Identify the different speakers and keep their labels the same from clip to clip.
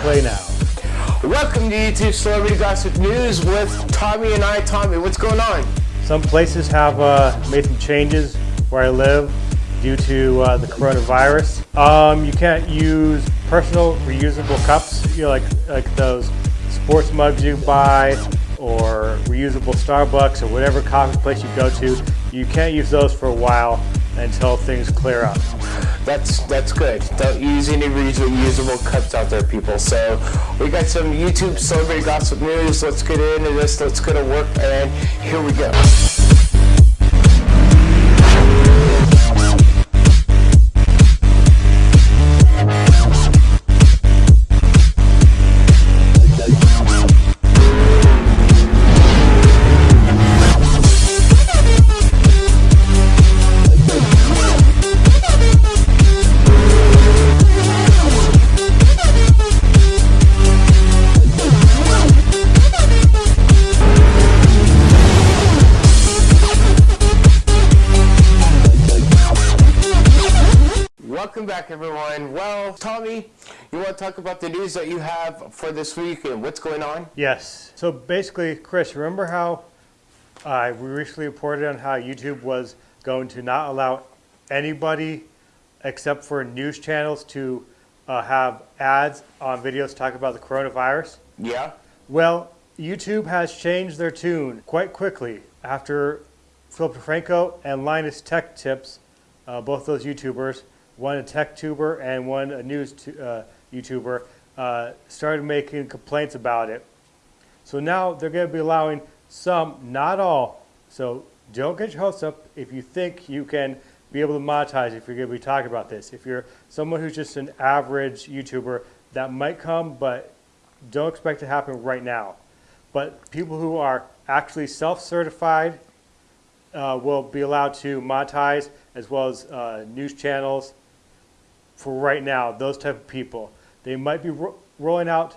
Speaker 1: Play now.
Speaker 2: Welcome to YouTube Celebrity Gossip News with Tommy and I. Tommy, what's going on?
Speaker 1: Some places have uh, made some changes where I live due to uh, the coronavirus. Um, you can't use personal reusable cups, you know, like like those sports mugs you buy or reusable Starbucks or whatever coffee place you go to. You can't use those for a while until things clear up.
Speaker 2: That's that's good. Don't use any reusable cups out there, people. So we got some YouTube celebrity gossip news. Let's get into this. Let's go to work, and here we go. Talk about the news that you have for this week and what's going on?
Speaker 1: Yes. So basically, Chris, remember how uh, we recently reported on how YouTube was going to not allow anybody except for news channels to uh, have ads on videos talking about the coronavirus?
Speaker 2: Yeah.
Speaker 1: Well, YouTube has changed their tune quite quickly after Philip DeFranco and Linus Tech Tips, uh, both those YouTubers, one a tech tuber and one a news uh, YouTuber, uh, started making complaints about it. So now they're going to be allowing some, not all. So don't get your hopes up if you think you can be able to monetize if you're going to be talking about this. If you're someone who's just an average YouTuber, that might come, but don't expect it to happen right now. But people who are actually self-certified uh, will be allowed to monetize, as well as uh, news channels. For right now, those type of people, they might be ro- rolling out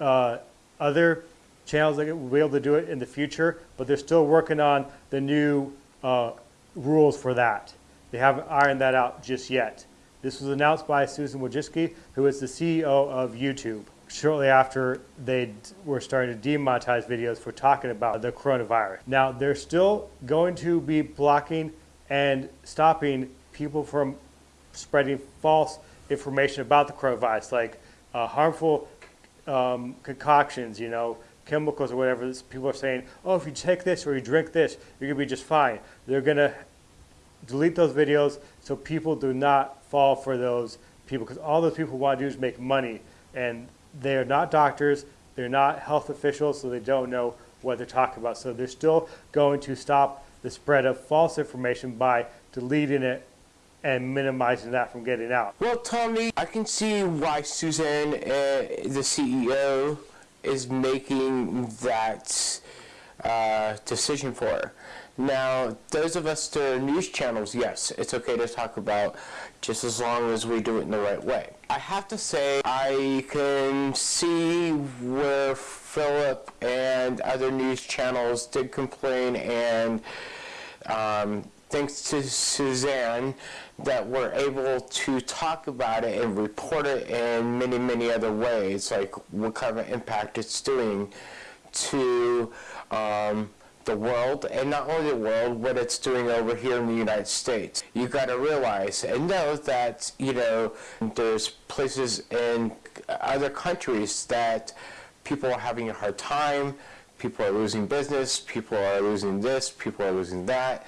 Speaker 1: uh, other channels that will be able to do it in the future, but they're still working on the new uh, rules for that. They haven't ironed that out just yet. This was announced by Susan Wojcicki, who is the CEO of YouTube, shortly after they were starting to demonetize videos for talking about the coronavirus. Now, they're still going to be blocking and stopping people from spreading false information about the coronavirus, like uh, harmful um, concoctions, you know, chemicals or whatever. People are saying, oh, if you take this or you drink this, you're going to be just fine. They're going to delete those videos so people do not fall for those people because all those people want to do is make money and they're not doctors they're not health officials so they don't know what they're talking about so they're still going to stop the spread of false information by deleting it and minimizing that from getting out
Speaker 2: Well, Tommy, I can see why Suzanne, uh, the CEO, is making that uh, decision for her. Now, those of us that are news channels, yes, it's okay to talk about just as long as we do it in the right way. I have to say, I can see where Philip and other news channels did complain and um, thanks to Suzanne, that we're able to talk about it and report it in many, many other ways, like what kind of impact it's doing to um, the world, and not only the world, what it's doing over here in the United States. You've got to realize and know that, you know, there's places in other countries that people are having a hard time, people are losing business, people are losing this, people are losing that.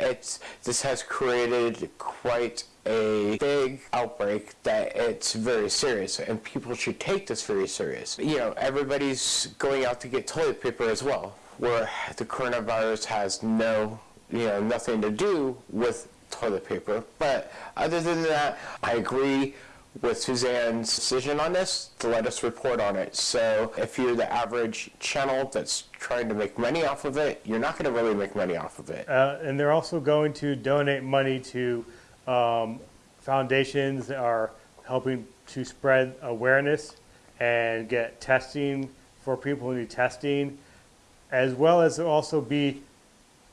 Speaker 2: It's this has created quite a big outbreak that it's very serious and people should take this very serious. You know, everybody's going out to get toilet paper as well, where the coronavirus has no, you know, nothing to do with toilet paper. But other than that, I agree with Suzanne's decision on this to let us report on it. So if you're the average channel that's trying to make money off of it, you're not going to really make money off of it.
Speaker 1: uh, and they're also going to donate money to um, foundations that are helping to spread awareness and get testing for people who need testing, as well as also be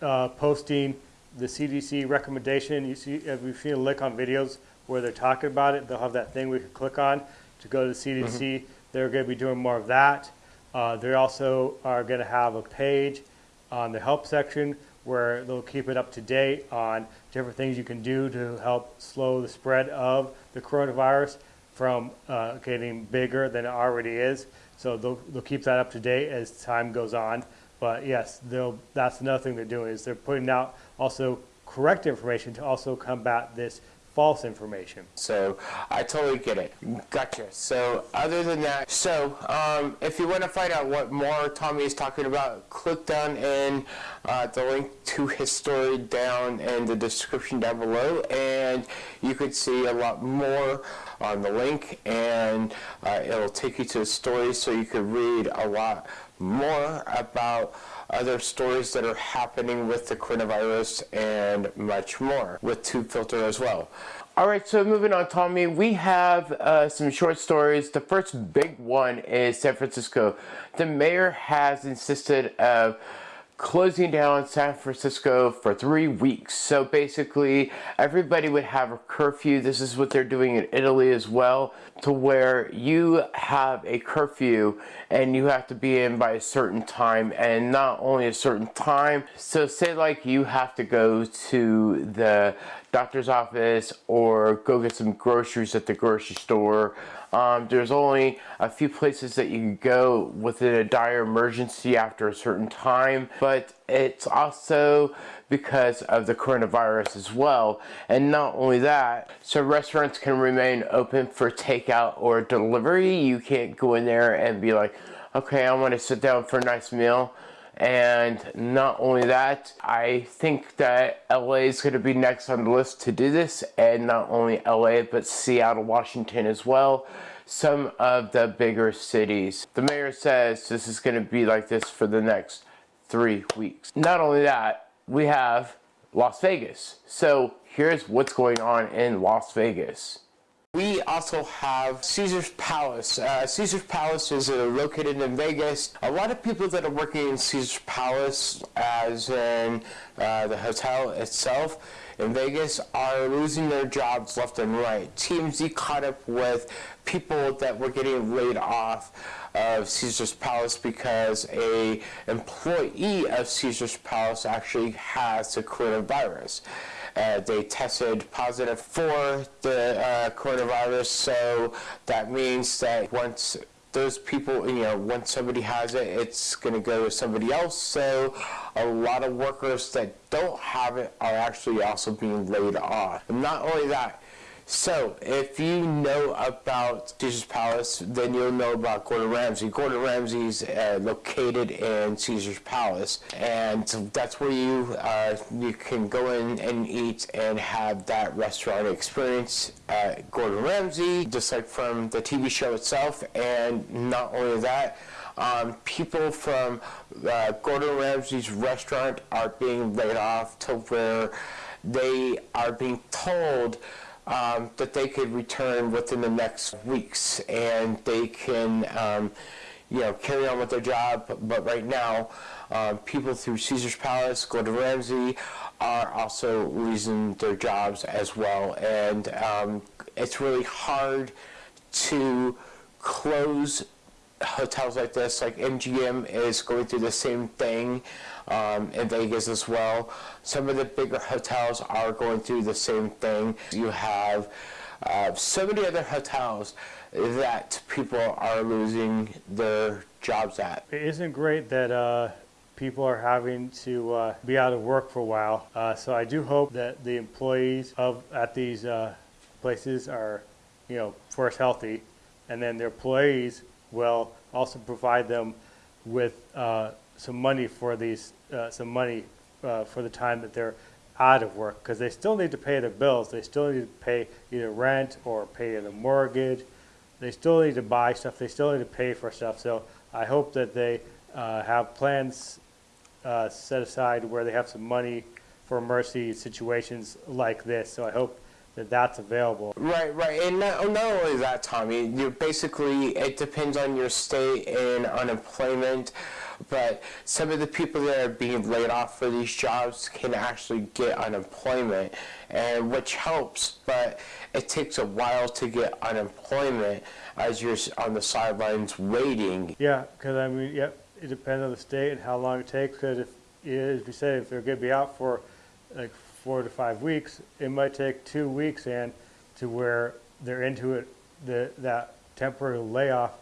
Speaker 1: uh, posting the CDC recommendation. You see, if you've seen a link on videos where they're talking about it, they'll have that thing we can click on to go to the CDC they're going to be doing more of that. Uh, they also are going to have a page on the help section where they'll keep it up to date on different things you can do to help slow the spread of the coronavirus from uh, getting bigger than it already is. So they'll, they'll keep that up to date as time goes on. But yes, they'll, that's another thing they're doing is they're putting out also correct information to also combat this false information.
Speaker 2: So I totally get it. Gotcha. So other than that, so um, if you want to find out what more Tommy is talking about, click down in uh, the link to his story down in the description down below, and you could see a lot more on the link, and uh, it'll take you to the story so you could read a lot more about other stories that are happening with the coronavirus and much more with Tube Filter as well. All right, so moving on, Tommy, we have uh, some short stories. The first big one is San Francisco. The mayor has insisted of closing down San Francisco for three weeks. So basically, everybody would have a curfew. This is what they're doing in Italy as well, to where you have a curfew and you have to be in by a certain time and not only a certain time. So say like you have to go to the doctor's office or go get some groceries at the grocery store um, there's only a few places that you can go within a dire emergency after a certain time, but it's also because of the coronavirus as well. And not only that, so restaurants can remain open for takeout or delivery. You can't go in there and be like, okay, I want to sit down for a nice meal. And not only that, I think that LA is going to be next on the list to do this, and not only LA, but Seattle, Washington as well. Some of the bigger cities. The mayor says this is going to be like this for the next three weeks. Not only that, we have Las Vegas. So here's what's going on in Las Vegas. We also have Caesar's Palace. Uh, Caesar's Palace is uh, located in Vegas. A lot of people that are working in Caesar's Palace, as in uh, the hotel itself in Vegas, are losing their jobs left and right. TMZ caught up with people that were getting laid off of Caesar's Palace because a employee of Caesar's Palace actually has the coronavirus. Uh, they tested positive for the uh, coronavirus, so that means that once those people, you know, once somebody has it, it's going to go to somebody else. So a lot of workers that don't have it are actually also being laid off. And not only that, so, if you know about Caesar's Palace, then you'll know about Gordon Ramsay. Gordon Ramsay's uh, located in Caesar's Palace, and that's where you uh, you can go in and eat and have that restaurant experience at Gordon Ramsay, just like from the TV show itself. And not only that, um, people from uh, Gordon Ramsay's restaurant are being laid off to where they are being told um, that they could return within the next weeks and they can um, you know carry on with their job. But right now um, people through Caesar's Palace Gordon Ramsay are also losing their jobs as well. And um, it's really hard to close hotels like this, like MGM is going through the same thing um, in Vegas as well. Some of the bigger hotels are going through the same thing. You have uh, so many other hotels that people are losing their jobs at.
Speaker 1: It isn't great that uh, people are having to uh, be out of work for a while. Uh, so I do hope that the employees of at these uh, places are, you know, first healthy, and then their employees will also provide them with uh, some money for these, uh, some money uh, for the time that they're out of work because they still need to pay their bills. They still need to pay either rent or pay the mortgage. They still need to buy stuff. They still need to pay for stuff. So I hope that they uh, have plans uh, set aside where they have some money for emergency situations like this. So I hope that that's available.
Speaker 2: Right, right, and not, not only that, Tommy. You basically it depends on your state and unemployment, but some of the people that are being laid off for these jobs can actually get unemployment, and which helps. But it takes a while to get unemployment as you're on the sidelines waiting.
Speaker 1: Yeah, because I mean, yep, it depends on the state and how long it takes. Because if, as we said, if they're going to be out for like four to five weeks, it might take two weeks and to where they're into it, the that temporary layoff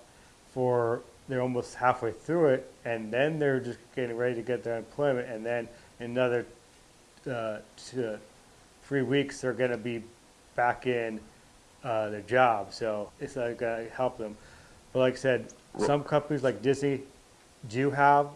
Speaker 1: for they're almost halfway through it, and then they're just getting ready to get their employment, and then another uh, two, three weeks they're going to be back in uh, their job. So it's not going to help them. But like I said, some companies like Disney do have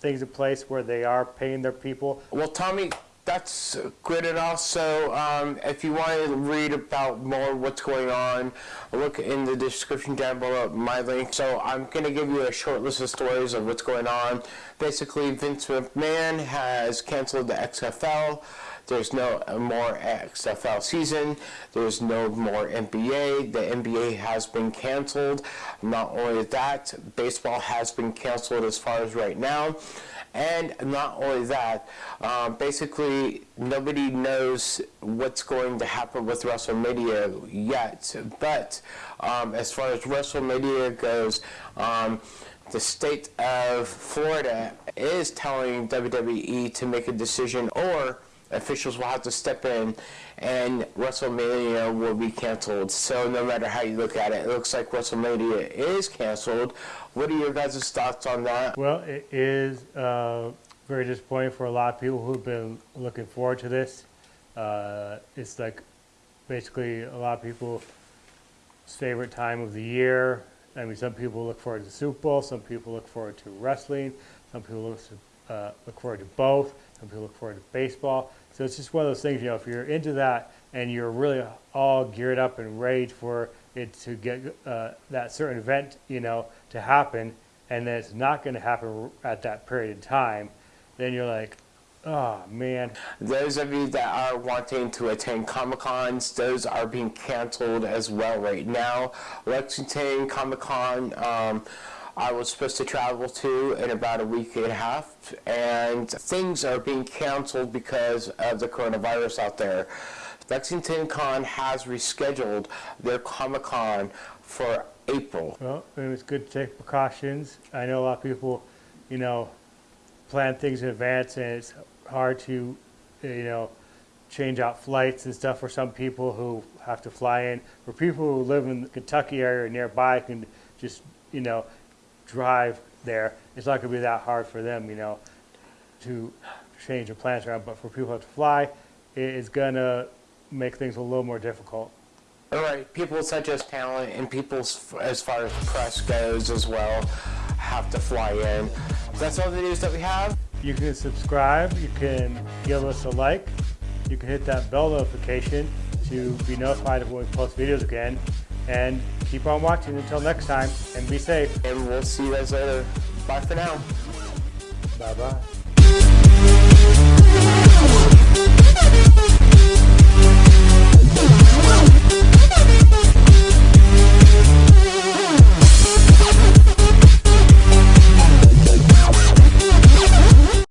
Speaker 1: things in place where they are paying their people.
Speaker 2: Well, Tommy, that's good all. So, um, if you want to read about more what's going on, look in the description down below my link. So, I'm going to give you a short list of stories of what's going on. Basically, Vince McMahon has canceled the XFL. There's no more XFL season. There's no more NBA. The NBA has been canceled. Not only that, baseball has been canceled as far as right now. And not only that, um, basically nobody knows what's going to happen with WrestleMania yet. But um, as far as WrestleMania goes, um, the state of Florida is telling WWE to make a decision or officials will have to step in and WrestleMania will be canceled. So no matter how you look at it, it looks like WrestleMania is canceled. What are your guys' thoughts on that?
Speaker 1: Well, it is uh, very disappointing for a lot of people who've been looking forward to this. Uh, it's like basically a lot of people's favorite time of the year. I mean, some people look forward to Super Bowl, some people look forward to wrestling, some people look, to, uh, look forward to both, some people look forward to baseball. So it's just one of those things, you know, if you're into that and you're really all geared up and ready for it to get uh, that certain event, you know, to happen, and then it's not going to happen at that period of time, then you're like, oh man,
Speaker 2: Those of you that are wanting to attend Comic Cons, those are being canceled as well right now. Lexington Comic Con, um, I was supposed to travel to in about a week and a half, and things are being canceled because of the coronavirus out there. Lexington Con has rescheduled their Comic Con for April.
Speaker 1: Well, it was good to take precautions. I know a lot of people, you know, plan things in advance, and it's hard to, you know, change out flights and stuff for some people who have to fly in. For people who live in the Kentucky area or nearby, can just, you know, drive there. It's not going to be that hard for them, you know, to change their plans around. But for people who have to fly, it is going to make things a little more difficult.
Speaker 2: All right, people such as talent and people as far as press goes as well have to fly in. That's all the news that we have.
Speaker 1: You can subscribe, you can give us a like, you can hit that bell notification to be notified of when we post videos again, and keep on watching until next time, and be safe.
Speaker 2: And we'll see you guys later. Bye for now.
Speaker 1: Bye bye.